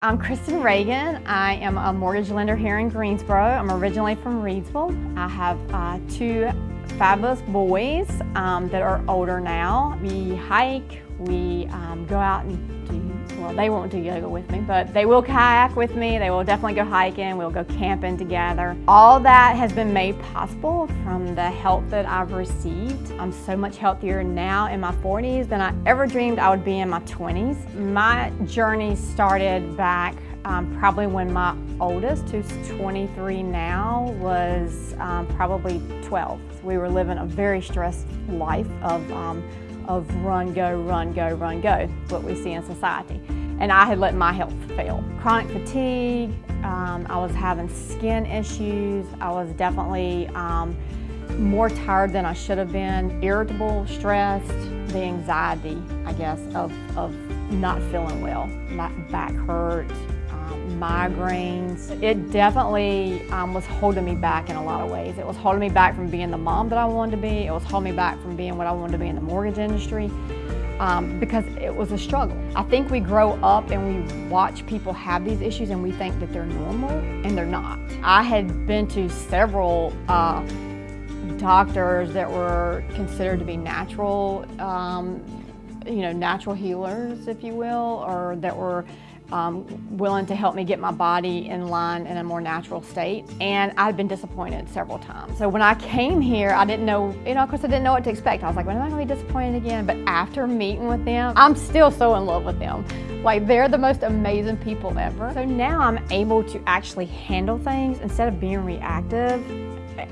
I'm Kristen Reagan. I am a mortgage lender here in Greensboro. I'm originally from Reidsville. I have uh, two fabulous boys um, that are older now. We hike, we um, go out and do, well, they won't do yoga with me, but they will kayak with me. They will definitely go hiking. We'll go camping together. All that has been made possible from the help that I've received. I'm so much healthier now in my 40s than I ever dreamed I would be in my 20s. My journey started back um, probably when my oldest, who's 23 now, was um, probably 12. We were living a very stressed life of um, of run, go, run, go, run, go, what we see in society. And I had let my health fail. Chronic fatigue, um, I was having skin issues, I was definitely um, more tired than I should have been, irritable, stressed, the anxiety, I guess, of, of not feeling well. My back hurt, migraines. It definitely um, was holding me back in a lot of ways. It was holding me back from being the mom that I wanted to be. It was holding me back from being what I wanted to be in the mortgage industry um, because it was a struggle. I think we grow up and we watch people have these issues and we think that they're normal and they're not. I had been to several uh, doctors that were considered to be natural, um, you know, natural healers, if you will, or that were um, willing to help me get my body in line in a more natural state. And I'd been disappointed several times. So when I came here, I didn't know, you know, of course I didn't know what to expect. I was like, when am I gonna be disappointed again? But after meeting with them, I'm still so in love with them. Like they're the most amazing people ever. So now I'm able to actually handle things instead of being reactive.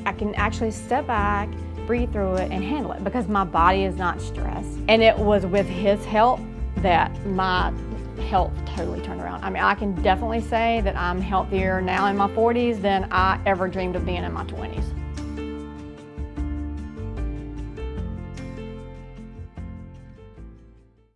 I can actually step back, breathe through it and handle it because my body is not stressed. And it was with his help that my health totally turned around. I mean, I can definitely say that I'm healthier now in my 40s than I ever dreamed of being in my 20s.